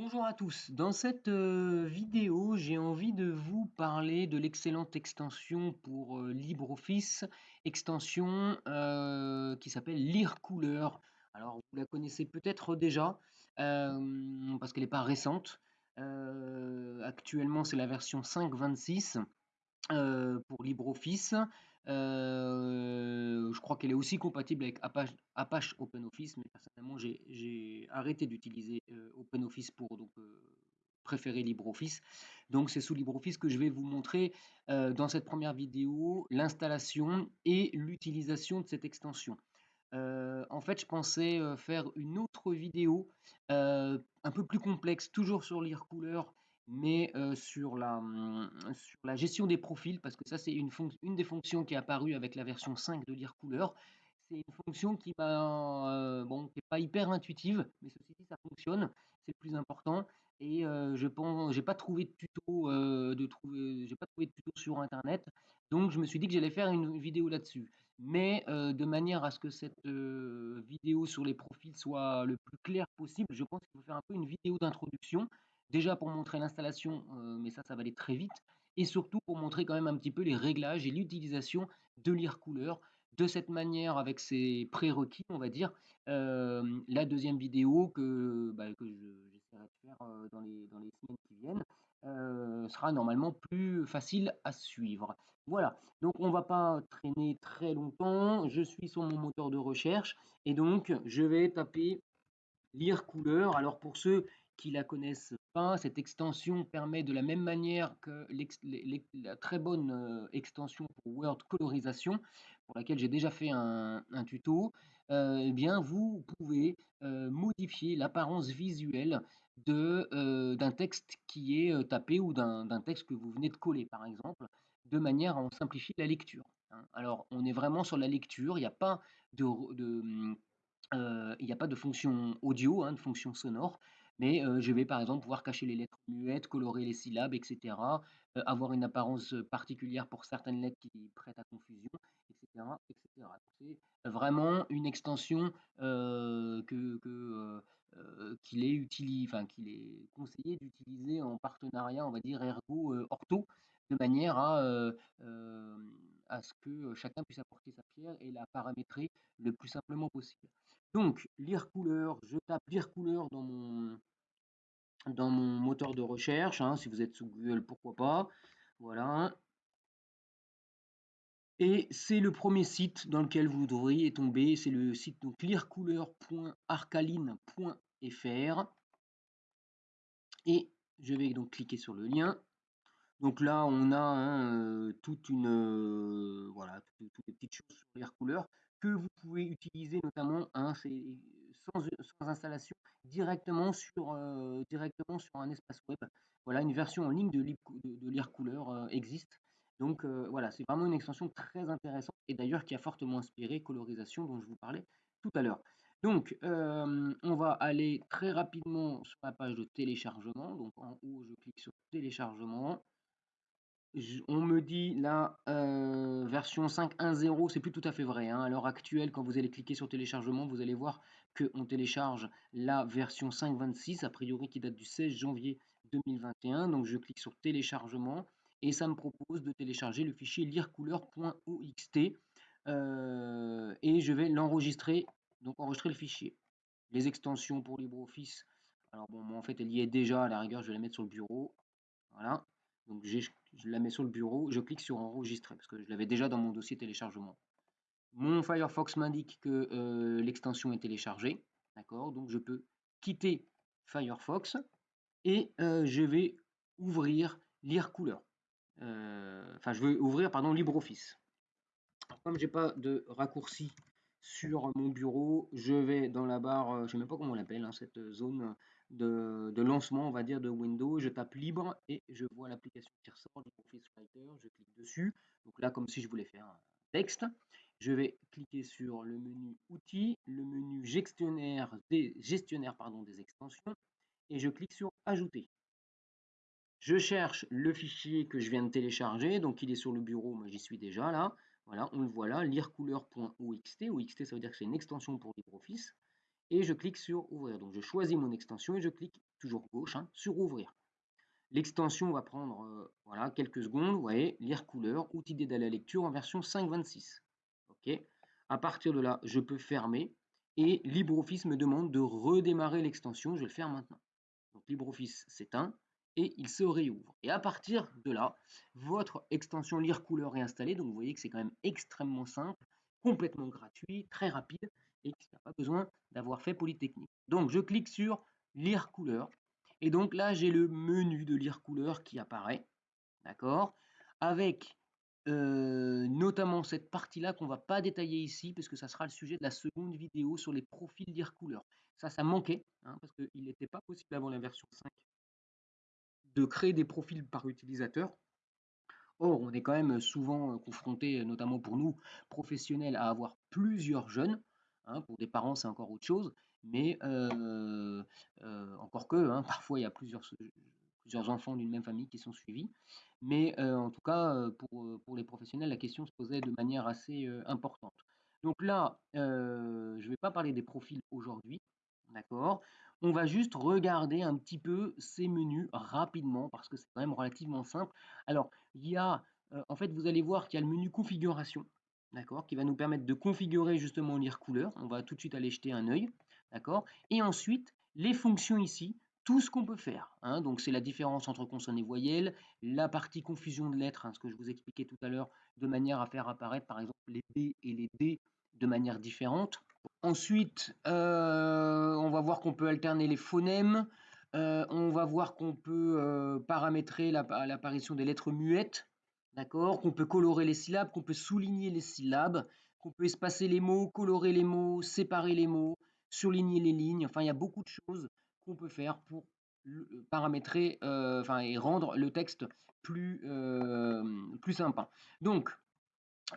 Bonjour à tous, dans cette euh, vidéo j'ai envie de vous parler de l'excellente extension pour euh, LibreOffice, extension euh, qui s'appelle Lire couleur. Alors vous la connaissez peut-être déjà parce qu'elle n'est pas récente. actuellement c'est la version 5.26 pour LibreOffice. Je crois qu'elle est aussi compatible avec Apache, OpenOffice, mais personnellement j'ai arrêté d'utiliser OpenOffice pour donc, préférer LibreOffice. Donc c'est sous LibreOffice que je vais vous montrer dans cette première vidéo l'installation et l'utilisation de cette extension. en fait, je pensais faire une autre vidéo un peu plus complexe, toujours sur lire mais sur, la, mmh, sur la gestion des profils, parce que ça c'est une, une des fonctions qui est apparue avec la version 5 de lire couleur. C'est une fonction qui n'est bon, pas hyper intuitive, mais ceci dit ça fonctionne, c'est le plus important. Et je pense, j'ai pas trouvé de tuto, j'ai pas trouvé de tuto sur internet, donc je me suis dit que j'allais faire une vidéo là-dessus. Mais de manière à ce que cette vidéo sur les profils soit le plus clair possible, je pense qu'il faut faire un peu une vidéo d'introduction Déjà pour montrer l'installation, mais ça, ça va aller très vite. Et surtout pour montrer quand même un petit peu les réglages et l'utilisation de lire couleur de cette manière avec ses prérequis, on va dire. la deuxième vidéo que, bah, j'essaierai de faire dans, les, dans les semaines qui viennent sera normalement plus facile à suivre. Voilà, donc on va pas traîner très longtemps. Je suis sur mon moteur de recherche et donc je vais taper lire couleur. Alors pour ceux qui la connaissent cette extension permet de la même manière que la très bonne euh, extension pour Word colorisation, pour laquelle j'ai déjà fait un, tuto, euh, eh bien vous pouvez euh, modifier l'apparence visuelle d'un texte qui est tapé ou d'un texte que vous venez de coller par exemple, de manière à en simplifier la lecture. Hein. Alors on est vraiment sur la lecture, il n'y a pas de, il n'y a pas de fonction audio, hein, de fonction sonore. Mais je vais par exemple pouvoir cacher les lettres muettes, colorer les syllabes, etc. avoir une apparence particulière pour certaines lettres qui prêtent à confusion, etc. C'est vraiment une extension qu'il est, qu'il conseillé d'utiliser en partenariat, on va dire, ergo-ortho, de manière à ce que chacun puisse apporter sa pierre et la paramétrer le plus simplement possible. Donc, lire couleur, je tape lire couleur dans mon, moteur de recherche. Hein, si vous êtes sous Google, pourquoi pas. Voilà. Et c'est le premier site dans lequel vous devriez tomber. C'est le site donc lirecouleur.arcaline.fr. Et je vais donc cliquer sur le lien. Donc là, on a hein, euh, une euh, voilà toutes, les petites choses sur lire couleur que vous pouvez utiliser notamment hein, sans, installation directement sur, euh, directement sur un espace web. Voilà, une version en ligne de, de, lire couleur euh, existe. Donc euh, voilà, c'est vraiment une extension très intéressante et d'ailleurs qui a fortement inspiré colorisation dont je vous parlais tout à l'heure. Donc on va aller très rapidement sur la page de téléchargement. Donc en haut, je clique sur téléchargement on me dit la version 5.1.0, c'est plus tout à fait vrai. Hein. À l'heure actuelle, quand vous allez cliquer sur téléchargement, vous allez voir qu'on télécharge la version 5.26, a priori qui date du 16 janvier 2021. Donc je clique sur téléchargement et ça me propose de télécharger le fichier lirecouleur.oxt euh, et je vais l'enregistrer, donc enregistrer le fichier. Les extensions pour LibreOffice, alors bon, en fait elle y est déjà, à la rigueur je vais la mettre sur le bureau. Voilà, donc je la mets sur le bureau, je clique sur enregistrer parce que je l'avais déjà dans mon dossier téléchargement. Mon Firefox m'indique que euh, l'extension est téléchargée, d'accord Donc je peux quitter Firefox et euh, je vais ouvrir lire couleur. Euh, enfin, je vais ouvrir pardon LibreOffice. Comme j'ai pas de raccourci sur mon bureau, je vais dans la barre, je ne sais même pas comment on l'appelle, hein, cette zone de, lancement, on va dire, de Windows. Je tape libre et je vois l'application qui ressort, LibreOffice Writer. Je clique dessus. Donc là, comme si je voulais faire un texte. Je vais cliquer sur le menu Outils, le menu Gestionnaire des, extensions et je clique sur Ajouter. Je cherche le fichier que je viens de télécharger, donc il est sur le bureau, moi j'y suis déjà là. Voilà, on le voit là, lirecouleur.oxt. OXT, ça veut dire que c'est une extension pour LibreOffice. Et je clique sur ouvrir. Donc je choisis mon extension et je clique toujours gauche hein, sur ouvrir. L'extension va prendre euh, voilà, quelques secondes. Vous voyez, lire couleur, outil d'aide à la lecture en version 5.26. OK. À partir de là, je peux fermer et LibreOffice me demande de redémarrer l'extension. Je vais le faire maintenant. Donc LibreOffice s'éteint et il se réouvre. Et à partir de là, votre extension lire couleur est installée. Donc vous voyez que c'est quand même extrêmement simple, complètement gratuit, très rapide et qui n'a pas besoin d'avoir fait Polytechnique. Donc je clique sur lire couleur et donc là j'ai le menu de lire couleur qui apparaît, d'accord, avec euh, notamment cette partie-là qu'on va pas détailler ici parce que ça sera le sujet de la seconde vidéo sur les profils lire couleur. Ça, ça manquait hein, parce qu'il n'était pas possible avant la version 5 de créer des profils par utilisateur. Or, on est quand même souvent confronté, notamment pour nous, professionnels, à avoir plusieurs jeunes. Hein, pour des parents, c'est encore autre chose. Mais encore que, hein, parfois, il y a plusieurs, plusieurs enfants d'une même famille qui sont suivis. Mais en tout cas, pour, pour, les professionnels, la question se posait de manière assez importante. Donc là, je ne vais pas parler des profils aujourd'hui, d'accord? On va juste regarder un petit peu ces menus rapidement parce que c'est quand même relativement simple. Alors, il y a, en fait, vous allez voir qu'il y a le menu configuration d'accord, qui va nous permettre de configurer justement lire couleur. On va tout de suite aller jeter un œil, d'accord. Et ensuite, les fonctions ici, tout ce qu'on peut faire. Hein. donc c'est la différence entre consonnes et voyelles, la partie confusion de lettres, hein, ce que je vous expliquais tout à l'heure, de manière à faire apparaître par exemple les B et les D de manière différente. Ensuite, euh, on va voir qu'on peut alterner les phonèmes. Euh, on va voir qu'on peut euh, paramétrer l'apparition des lettres muettes, D'accord? Qu'on peut colorer les syllabes, qu'on peut souligner les syllabes, qu'on peut espacer les mots, colorer les mots, séparer les mots, surligner les lignes. Enfin, il y a beaucoup de choses qu'on peut faire pour paramétrer euh, et rendre le texte plus, euh, sympa. Donc,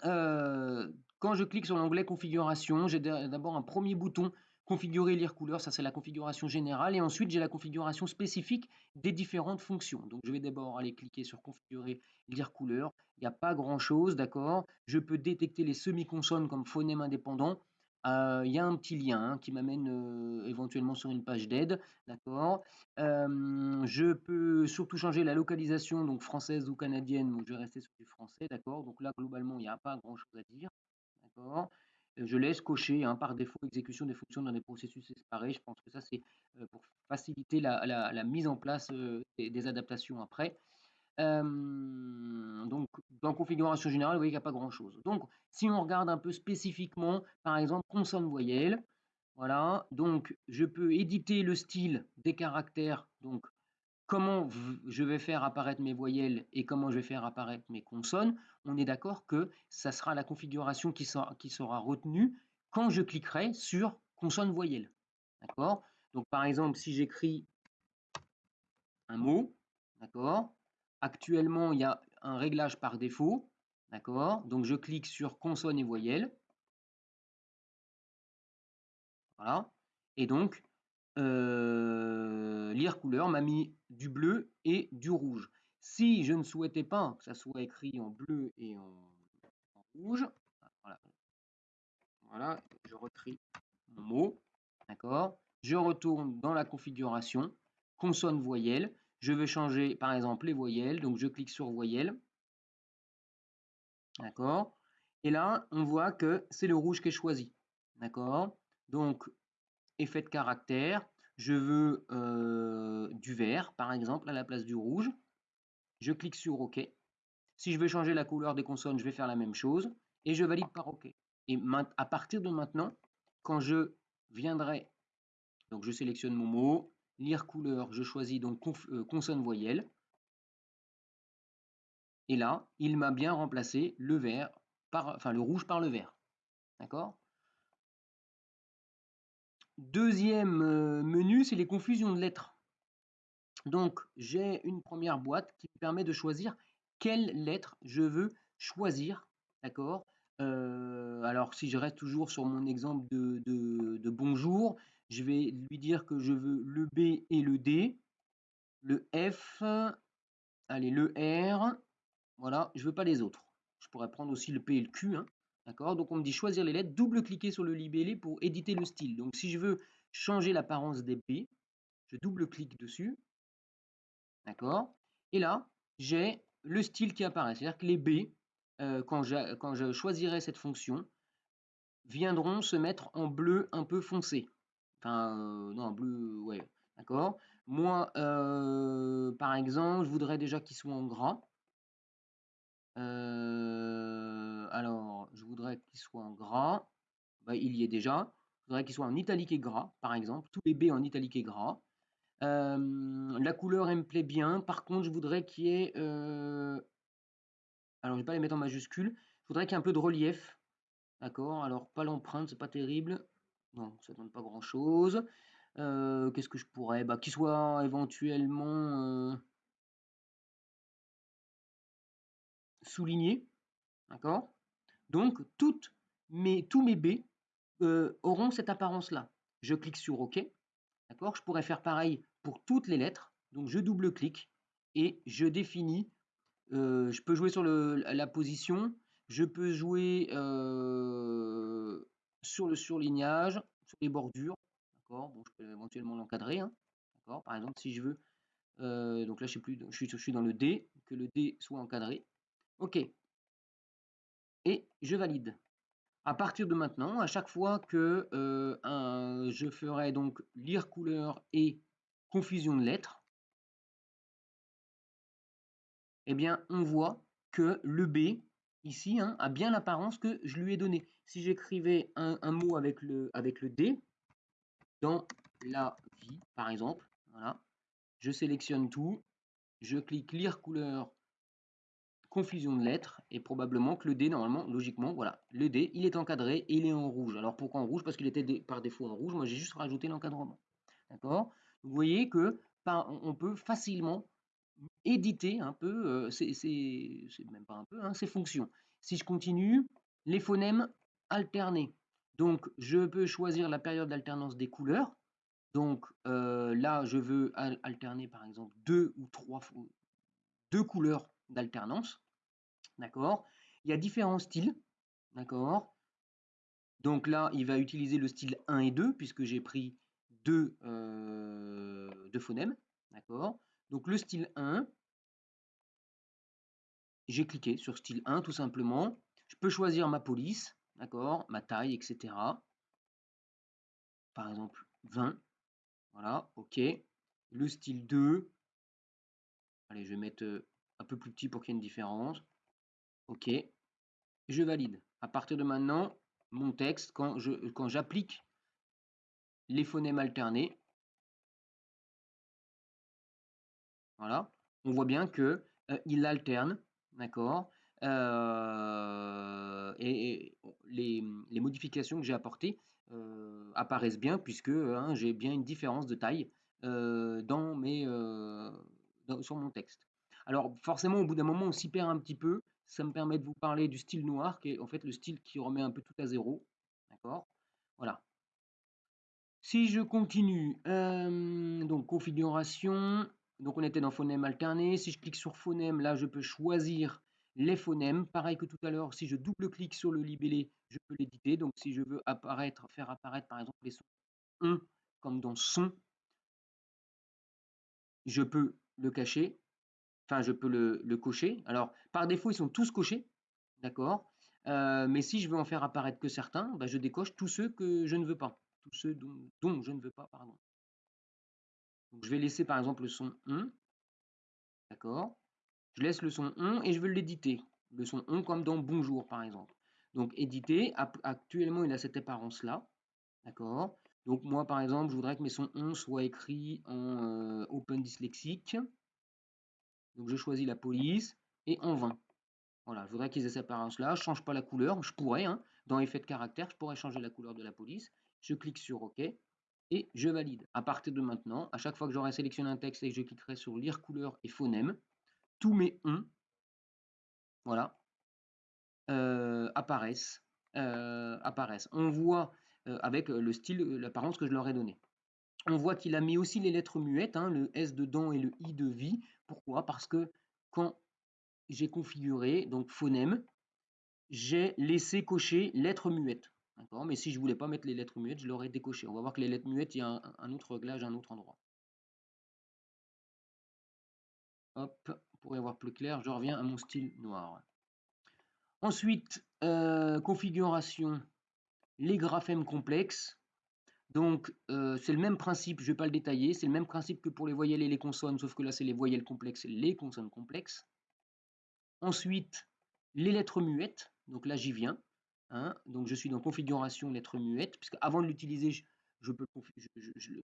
euh, quand je clique sur l'onglet configuration, j'ai d'abord un premier bouton configurer lire couleur, ça c'est la configuration générale, et ensuite j'ai la configuration spécifique des différentes fonctions. Donc je vais d'abord aller cliquer sur configurer lire couleur, il n'y a pas grand chose, d'accord? Je peux détecter les semi-consonnes comme phonèmes indépendants, euh, il y a un petit lien hein, qui m'amène euh, éventuellement sur une page d'aide, d'accord? Euh, Je peux surtout changer la localisation, donc française ou canadienne, donc je vais rester sur du français, d'accord? Donc là, globalement, il n'y a pas grand chose à dire, d'accord? Je laisse cocher hein, par défaut exécution des fonctions dans des processus séparés. Je pense que ça, c'est euh, pour faciliter la, mise en place euh, des, adaptations après. donc, dans configuration générale, vous voyez qu'il n'y a pas grand-chose. Donc, si on regarde un peu spécifiquement, par exemple, consonne voyelle, voilà, donc je peux éditer le style des caractères, donc comment je vais faire apparaître mes voyelles et comment je vais faire apparaître mes consonnes, on est d'accord que ça sera la configuration qui sera, retenue quand je cliquerai sur consonne voyelle. D'accord? Donc par exemple, si j'écris un mot, d'accord? Actuellement, il y a un réglage par défaut, d'accord? Donc je clique sur consonne et voyelle. Voilà. Et donc, euh, lire couleur m'a mis du bleu et du rouge. Si je ne souhaitais pas que ça soit écrit en bleu et en, rouge, voilà. je retrie mon mot, d'accord Je retourne dans la configuration, consonne voyelle, je veux changer par exemple les voyelles, donc je clique sur voyelle, d'accord Et là, on voit que c'est le rouge qui est choisi, d'accord Donc, effet de caractère, je veux euh, du vert, par exemple, à la place du rouge. Je clique sur OK. Si je veux changer la couleur des consonnes, je vais faire la même chose. Et je valide par OK. Et à partir de maintenant, quand je viendrai, donc je sélectionne mon mot, lire couleur, je choisis donc euh, consonne voyelle. Et là, il m'a bien remplacé le vert par, enfin le rouge par le vert. D'accord? Deuxième euh, menu, c'est les confusions de lettres. Donc, j'ai une première boîte qui me permet de choisir quelle lettre je veux choisir. D'accord euh, Alors, si je reste toujours sur mon exemple de, bonjour, je vais lui dire que je veux le B et le D, le F, allez, le R. Voilà, je ne veux pas les autres. Je pourrais prendre aussi le P et le Q. Hein. D'accord? Donc on me dit choisir les lettres, double-cliquer sur le libellé pour éditer le style. Donc si je veux changer l'apparence des B. Je double-clique dessus. D'accord? Et là, j'ai le style qui apparaît. C'est-à-dire que les B, euh, quand, je, choisirai cette fonction, viendront se mettre en bleu un peu foncé. Enfin, euh, non, bleu, ouais, d'accord? Moi, euh, par exemple, je voudrais déjà qu'il soit en gras. Alors, je voudrais qu'il soit en gras. Bah, il y est déjà. Je voudrais qu'il soit en italique et gras, par exemple. Tous les B en italique et gras. la couleur, elle me plaît bien. Par contre, je voudrais qu'il y ait... alors, je ne vais pas les mettre en majuscule. Je voudrais qu'il y ait un peu de relief. D'accord? Alors, pas l'empreinte, c'est pas terrible. Non, ça donne pas grand-chose. Qu'est-ce que je pourrais? Bah, Qu'il soit éventuellement souligné. D'accord? Donc, toutes mes, tous mes B auront cette apparence-là. Je clique sur OK. D'accord? Je pourrais faire pareil pour toutes les lettres. Donc, je double-clique et je définis. je peux jouer sur la position. Je peux jouer sur le surlignage, sur les bordures. D'accord? Bon, je peux éventuellement l'encadrer. Hein. D'accord? Par exemple, si je veux. donc là, je, sais plus, je suis dans le D, que le D soit encadré. OK. Et je valide. À partir de maintenant, à chaque fois que je ferai donc lire couleur et confusion de lettres, eh bien, on voit que le B, ici, hein, a bien l'apparence que je lui ai donnée. Si j'écrivais un, mot avec le, avec le D, dans la vie, par exemple, voilà, je sélectionne tout, je clique lire couleur confusion de lettres et probablement que le D, normalement, logiquement, voilà, le D, il est encadré et il est en rouge. Alors pourquoi en rouge? Parce qu'il était par défaut en rouge. Moi, j'ai juste rajouté l'encadrement. D'accord? Vous voyez que on peut facilement éditer un peu, euh, c'est même pas un peu, hein, ces fonctions. Si je continue, les phonèmes alternés. Donc, je peux choisir la période d'alternance des couleurs. Donc, euh, là, je veux alterner, par exemple, deux ou trois deux couleurs d'alternance. D'accord? Il y a différents styles. D'accord? Donc là, il va utiliser le style 1 et 2, puisque j'ai pris deux, euh, deux phonèmes. D'accord? Donc le style 1, j'ai cliqué sur style 1 tout simplement. Je peux choisir ma police, d'accord, ma taille, etc. Par exemple 20. Voilà, ok. Le style 2, allez, je vais mettre euh, un peu plus petit pour qu'il y ait une différence. OK. Je valide. À partir de maintenant, mon texte, quand j'applique les phonèmes alternés, voilà, on voit bien que euh, il alterne, d'accord euh, et, les, modifications que j'ai apportées euh, apparaissent bien puisque hein, j'ai bien une différence de taille sur mon texte. Alors forcément, au bout d'un moment, on s'y perd un petit peu. Ça me permet de vous parler du style noir, qui est en fait le style qui remet un peu tout à zéro. D'accord? Voilà. Si je continue, euh, donc configuration, donc on était dans phonème alterné. Si je clique sur phonème, là je peux choisir les phonèmes. Pareil que tout à l'heure, si je double-clique sur le libellé, je peux l'éditer. Donc si je veux apparaître, faire apparaître par exemple les sons on comme dans son, je peux le cacher enfin je peux le, cocher. Alors par défaut ils sont tous cochés, d'accord euh, Mais si je veux en faire apparaître que certains, bah, je décoche tous ceux que je ne veux pas, tous ceux dont, je ne veux pas, pardon. Donc, je vais laisser par exemple le son on, d'accord Je laisse le son on et je veux l'éditer, le son on comme dans bonjour par exemple. Donc éditer, actuellement il a cette apparence là, d'accord donc moi par exemple je voudrais que mes sons on soient écrits en euh, open dyslexique. Donc je choisis la police et en 20. Voilà, je voudrais qu'ils aient cette apparence-là. Je ne change pas la couleur. Je pourrais, hein, dans effet de caractère, je pourrais changer la couleur de la police. Je clique sur OK et je valide. À partir de maintenant, à chaque fois que j'aurai sélectionné un texte et que je cliquerai sur lire couleur et phonème, tous mes on voilà, euh, apparaissent, euh, apparaissent. On voit euh, avec le style, l'apparence que je leur ai donné. On voit qu'il a mis aussi les lettres muettes, hein, le S de dents et le I de vie. Pourquoi? Parce que quand j'ai configuré, donc phonème, j'ai laissé cocher lettres muettes. Mais si je voulais pas mettre les lettres muettes, je l'aurais décoché. On va voir que les lettres muettes, il y a un, autre réglage un autre endroit. Hop, pour y avoir plus clair, je reviens à mon style noir. Ensuite, euh, configuration, les graphèmes complexes. Donc, euh, c'est le même principe, je ne vais pas le détailler, c'est le même principe que pour les voyelles et les consonnes, sauf que là, c'est les voyelles complexes et les consonnes complexes. Ensuite, les lettres muettes, donc là, j'y viens. Hein. donc, je suis dans configuration lettres muettes, puisque avant de l'utiliser, je, peux je, le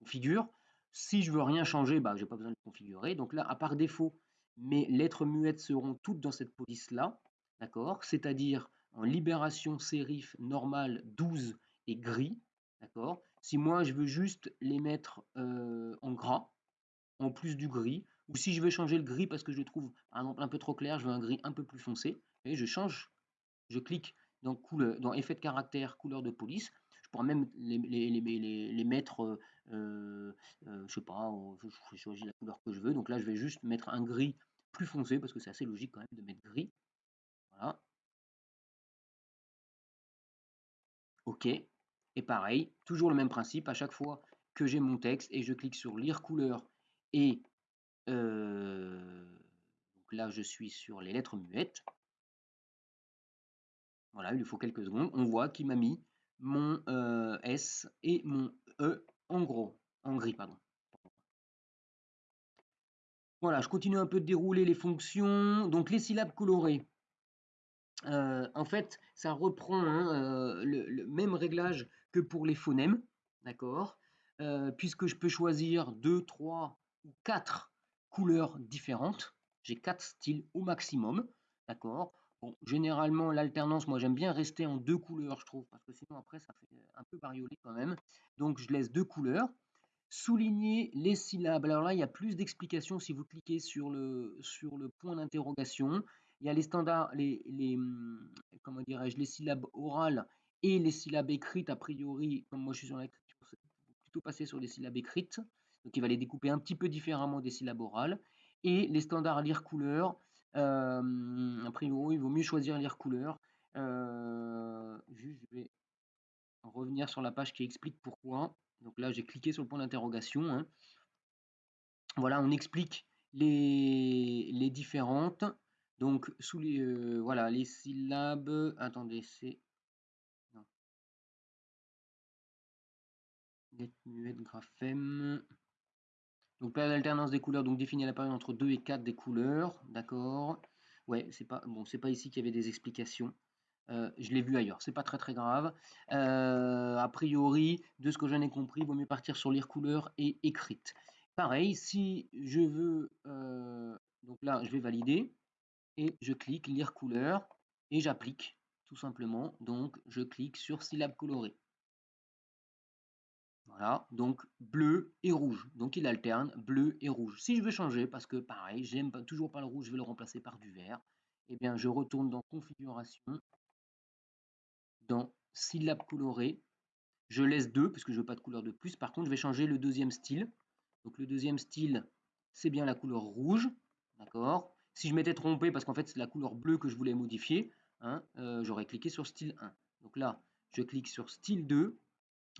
configure. Si je veux rien changer, bah, je n'ai pas besoin de le configurer. Donc là, à par défaut, mes lettres muettes seront toutes dans cette police-là, d'accord? C'est-à-dire en libération sérif normale 12 et gris, D'accord? Si moi, je veux juste les mettre en gras, en plus du gris, ou si je veux changer le gris parce que je le trouve, un peu trop clair, je veux un gris un peu plus foncé, et je change, je clique dans, effet de caractère, couleur de police, je pourrais même les, mettre, euh, je sais pas, je choisis la couleur que je veux, donc là, je vais juste mettre un gris plus foncé, parce que c'est assez logique quand même de mettre gris, voilà. OK. Et pareil, toujours le même principe, à chaque fois que j'ai mon texte et je clique sur lire couleur et euh, là je suis sur les lettres muettes. Voilà, il lui faut quelques secondes. On voit qu'il m'a mis mon euh, S et mon E en gros, en gris, pardon. Voilà, je continue un peu de dérouler les fonctions. Donc les syllabes colorées. Euh, en fait, ça reprend hein, le, même réglage que pour les phonèmes, d'accord euh, Puisque je peux choisir deux, trois ou quatre couleurs différentes. J'ai quatre styles au maximum, d'accord Bon, généralement, l'alternance, moi j'aime bien rester en deux couleurs, je trouve, parce que sinon après ça fait un peu bariolé quand même. Donc je laisse deux couleurs. Souligner les syllabes. Alors là, il y a plus d'explications si vous cliquez sur le, sur le point d'interrogation. Il y a les standards, les, les hum, comment dirais-je, les syllabes orales et les syllabes écrites, a priori, comme moi je suis sur l'écriture, plutôt passer sur les syllabes écrites. Donc il va les découper un petit peu différemment des syllabes orales. Et les standards lire couleur, euh, a priori, il vaut mieux choisir lire couleur. Euh, je vais revenir sur la page qui explique pourquoi. Donc là, j'ai cliqué sur le point d'interrogation. Hein. Voilà, on explique les, les différentes. Donc, sous les, euh, voilà, les syllabes. Attendez, c'est graphème. Donc période d'alternance des couleurs, donc définir la période entre 2 et 4 des couleurs, d'accord? Ouais, c'est pas bon, c'est pas ici qu'il y avait des explications. Euh, je l'ai vu ailleurs, c'est pas très très grave. Euh, a priori, de ce que j'en ai compris, il vaut mieux partir sur lire couleurs et écrite. Pareil, si je veux, euh, donc là, je vais valider et je clique lire couleur et j'applique tout simplement. Donc, je clique sur syllabe colorée. Voilà, donc bleu et rouge. Donc il alterne bleu et rouge. Si je veux changer, parce que pareil, j'aime toujours pas le rouge, je vais le remplacer par du vert, eh bien je retourne dans configuration, dans syllabe colorée. Je laisse deux, parce que je veux pas de couleur de plus. Par contre, je vais changer le deuxième style. Donc le deuxième style, c'est bien la couleur rouge. D'accord? Si je m'étais trompé, parce qu'en fait c'est la couleur bleue que je voulais modifier, hein, euh, j'aurais cliqué sur style 1. Donc là, je clique sur style 2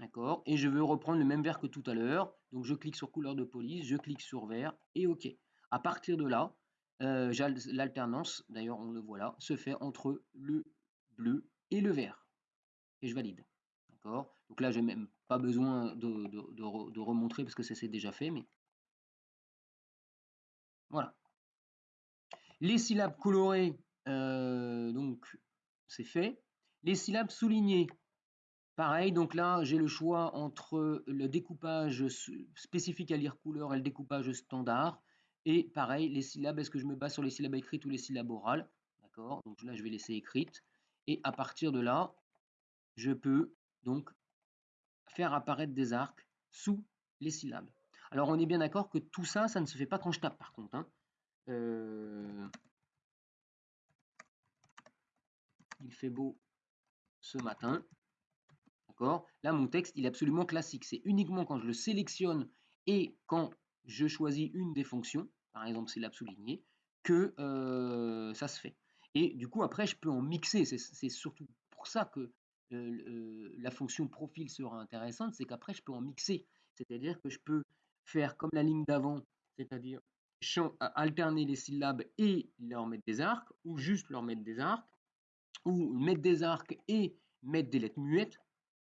D'accord Et je veux reprendre le même vert que tout à l'heure. Donc je clique sur couleur de police, je clique sur vert et OK. À partir de là, euh, l'alternance, d'ailleurs on le voit là, se fait entre le bleu et le vert. Et je valide. D'accord Donc là, j'ai même pas besoin de, remontrer parce que ça c'est déjà fait, mais voilà. Les syllabes colorées, euh, donc c'est fait. Les syllabes soulignées, Pareil, donc là, j'ai le choix entre le découpage spécifique à lire couleur et le découpage standard. Et pareil, les syllabes, est-ce que je me base sur les syllabes écrites ou les syllabes orales? D'accord Donc là, je vais laisser écrite. Et à partir de là, je peux donc faire apparaître des arcs sous les syllabes. Alors, on est bien d'accord que tout ça, ça ne se fait pas quand je tape, par contre. Hein. Euh, il fait beau ce matin. Là, mon texte, il est absolument classique. C'est uniquement quand je le sélectionne et quand je choisis une des fonctions, par exemple syllabe souligné, que euh, ça se fait. Et du coup, après, je peux en mixer. C'est surtout pour ça que la fonction profil sera intéressante, c'est qu'après, je peux en mixer. C'est-à-dire que je peux faire comme la ligne d'avant, c'est-à-dire alterner les syllabes et leur mettre des arcs, ou juste leur mettre des arcs, ou mettre des arcs et mettre des lettres muettes,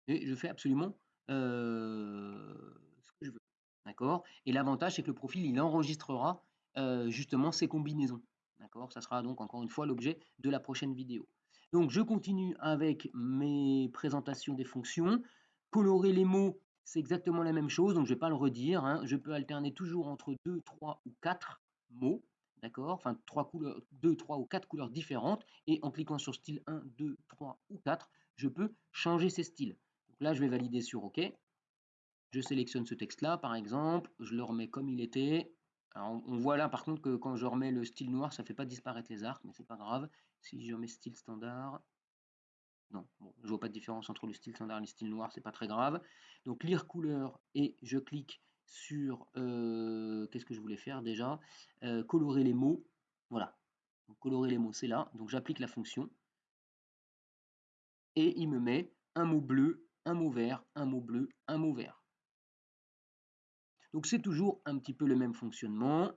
et je fais absolument ce que je veux. D'accord? Et l'avantage, c'est que le profil, il enregistrera justement ces combinaisons. D'accord? Ça sera donc encore une fois l'objet de la prochaine vidéo. Donc je continue avec mes présentations des fonctions. Colorer les mots, c'est exactement la même chose, donc je ne vais pas le redire. Hein. Je peux alterner toujours entre 2, 3 ou 4 mots. D'accord? Enfin, 3 couleurs, 2, 3 ou 4 couleurs différentes. Et en cliquant sur style 1, 2, 3 ou 4, je peux changer ces styles. Là, je vais valider sur OK. Je sélectionne ce texte-là, par exemple. Je le remets comme il était. Alors, on voit là, par contre, que quand je remets le style noir, ça ne fait pas disparaître les arcs, mais c'est pas grave. Si je remets style standard, non, bon, je vois pas de différence entre le style standard et le style noir, c'est pas très grave. Donc lire couleur et je clique sur euh, qu'est-ce que je voulais faire déjà? Euh, Colorer les mots. Voilà. colorer les mots, c'est là. Donc j'applique la fonction et il me met un mot bleu, un mot vert, un mot bleu, un mot vert. Donc c'est toujours un petit peu le même fonctionnement.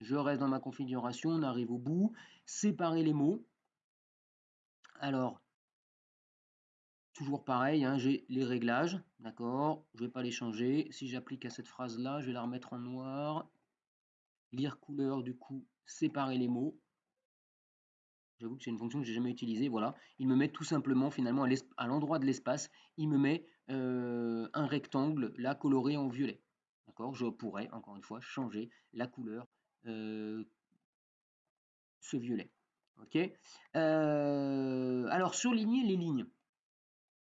Je reste dans ma configuration, on arrive au bout. Séparer les mots. Alors, toujours pareil, hein, j'ai les réglages, d'accord Je ne vais pas les changer. Si j'applique à cette phrase-là, je vais la remettre en noir. Lire couleur, du coup, séparer les mots. J'avoue que c'est une fonction que j'ai jamais utilisée. Voilà, il me met tout simplement finalement à l'endroit de l'espace, il me met euh, un rectangle là coloré en violet. D'accord? Je pourrais encore une fois changer la couleur euh, ce violet. Ok? Euh, Alors surligner les lignes.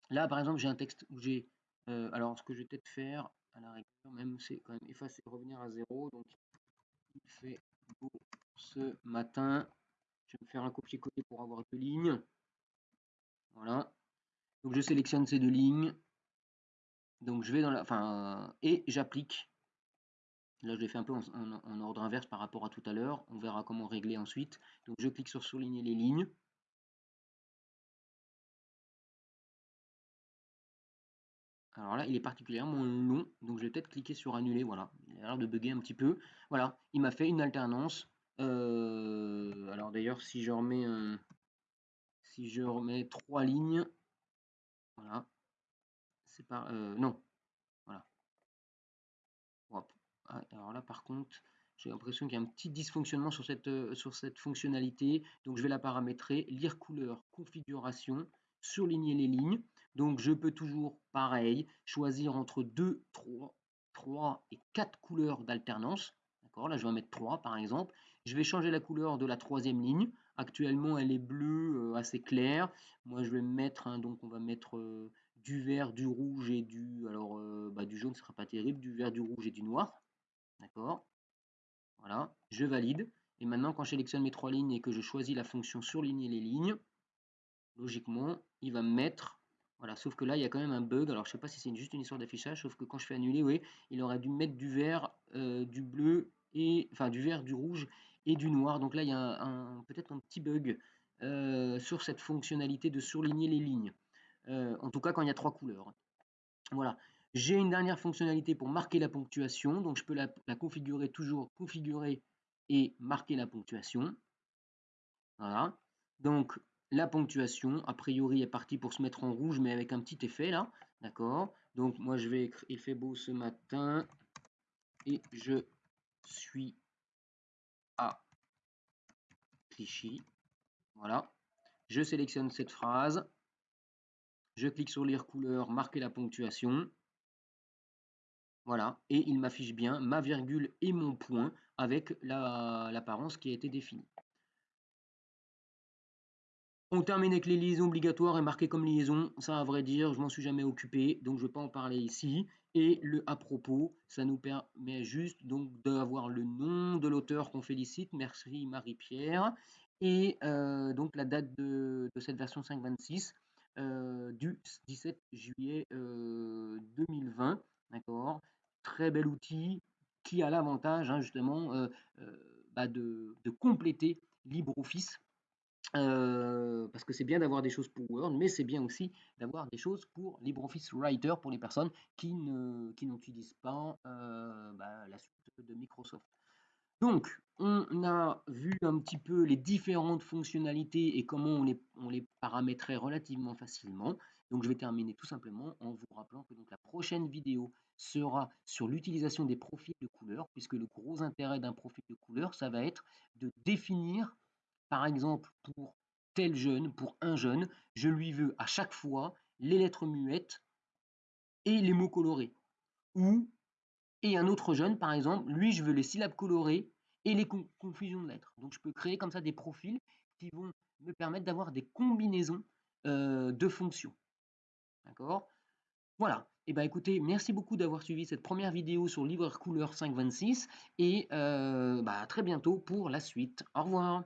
Là par exemple j'ai un texte où j'ai alors ce que je vais peut-être faire à la rigueur même c'est quand même effacer revenir à zéro donc il fait beau ce matin je vais faire un copier-coller pour avoir deux lignes. Voilà. Donc je sélectionne ces deux lignes. Donc je vais dans la. Enfin, et j'applique. Là, je l'ai fait un peu en, ordre inverse par rapport à tout à l'heure. On verra comment régler ensuite. Donc je clique sur souligner les lignes. Alors là, il est particulièrement long, donc je vais peut-être cliquer sur annuler, voilà. Il a l'air de bugger un petit peu. Voilà, il m'a fait une alternance euh, alors d'ailleurs, si je remets un, si je remets trois lignes, voilà, c'est pas, euh, non, voilà. Ah, alors là, par contre, j'ai l'impression qu'il y a un petit dysfonctionnement sur cette, euh, fonctionnalité. Donc je vais la paramétrer, lire couleur, configuration, surligner les lignes. Donc je peux toujours, pareil, choisir entre 2, 3, 3 et 4 couleurs d'alternance. D'accord? Là, je vais en mettre 3 par exemple. Je vais changer la couleur de la troisième ligne. Actuellement, elle est bleue euh, assez claire. Moi, je vais mettre, donc on va mettre euh, du vert, du rouge et du, alors euh, bah, du jaune, ne sera pas terrible, du vert, du rouge et du noir. D'accord? Voilà, je valide. Et maintenant, quand je sélectionne mes trois lignes et que je choisis la fonction surligner les lignes, logiquement, il va me mettre voilà, sauf que là, il y a quand même un bug. Alors, je ne sais pas si c'est juste une histoire d'affichage, sauf que quand je fais annuler, oui, il aurait dû mettre du vert, du bleu, et enfin du vert, du rouge et du noir. Donc là, il y a peut-être un petit bug euh, sur cette fonctionnalité de surligner les lignes. Euh, en tout cas, quand il y a trois couleurs. Voilà. J'ai une dernière fonctionnalité pour marquer la ponctuation. Donc, je peux la, configurer toujours, configurer et marquer la ponctuation. Voilà. Donc, la ponctuation, a priori, est partie pour se mettre en rouge, mais avec un petit effet là. D'accord Donc, moi, je vais écrire, il fait beau ce matin. Et je suis Voilà. Je sélectionne cette phrase. Je clique sur lire couleur, marquer la ponctuation. Voilà. Et il m'affiche bien ma virgule et mon point avec l'apparence qui a été définie. On termine avec les liaisons obligatoires et marquées comme liaison. Ça, à vrai dire, je m'en suis jamais occupé, donc je ne vais pas en parler ici. Et le à propos, ça nous permet juste donc d'avoir le nom de l'auteur qu'on félicite, merci Marie-Pierre, et euh, donc la date de, cette version 5.26 euh, du 17 juillet 2020. Euh, Très bel outil qui a l'avantage hein, justement bah, de compléter LibreOffice parce que c'est bien d'avoir des choses pour Word, mais c'est bien aussi d'avoir des choses pour LibreOffice Writer pour les personnes qui ne qui n'utilisent pas bah, la suite de Microsoft. Donc, on a vu un petit peu les différentes fonctionnalités et comment on les, on paramétrait relativement facilement. Donc, je vais terminer tout simplement en vous rappelant que donc, la prochaine vidéo sera sur l'utilisation des profils de couleurs, puisque le gros intérêt d'un profil de couleur, ça va être de définir, par exemple, pour tel jeune, pour un jeune, je lui veux à chaque fois les lettres muettes et les mots colorés. Ou, et un autre jeune, par exemple, lui, je veux les syllabes colorées et les confusions de lettres. Donc, je peux créer comme ça des profils qui vont me permettre d'avoir des combinaisons euh, de fonctions. D'accord? Voilà. Eh bien écoutez, merci beaucoup d'avoir suivi cette première vidéo sur Libre Couleur 526 et euh, bah, à très bientôt pour la suite. Au revoir